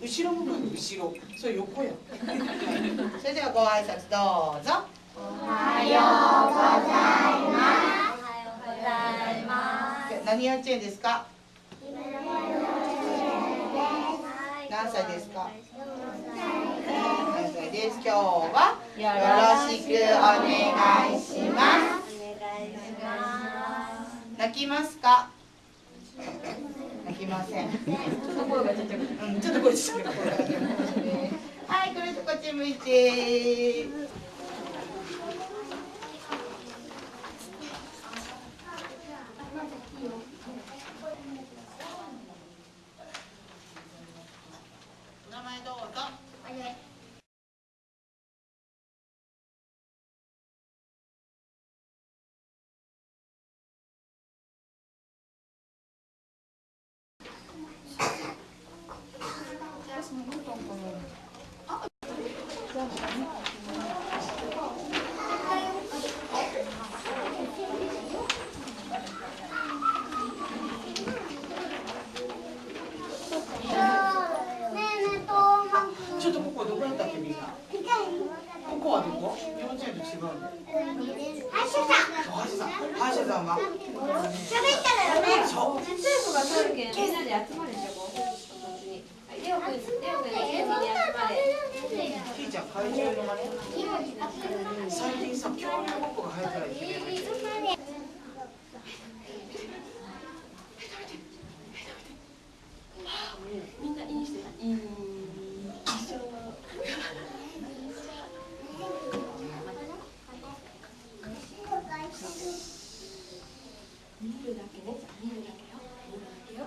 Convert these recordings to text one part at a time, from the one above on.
後ろ向く後ろそれ横や。それではご挨拶どうぞ。おはようございます。おはようございます何幼稚園です。か何歳ですか？何歳です。今日は。よろしくお願いします。お願いします。泣きますか？泣きません。ちょっと声がちっちゃくて。うんちょっと声ちっちゃくはいこれとこっち向いてお名前どうぞちょっとここどこやったっけみんなここはどこ幼稚園と違うの歯医者さん歯医者さんはそう先生が通るけん、みんなで集まれじゃこっ最近さ恐竜ごっこが流行ってないってみんないいしてない。いい。見るだけね、見るだけよ。見るだけよ。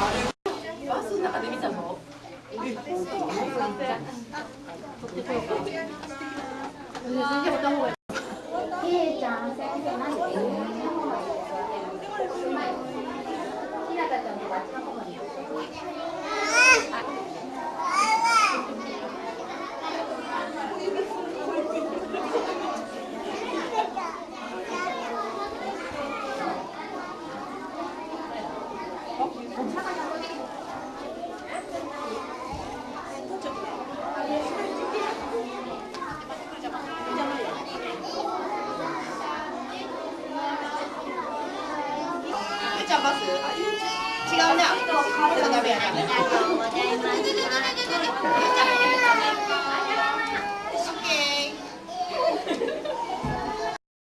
バスの中で見たのうちゃんバス違うね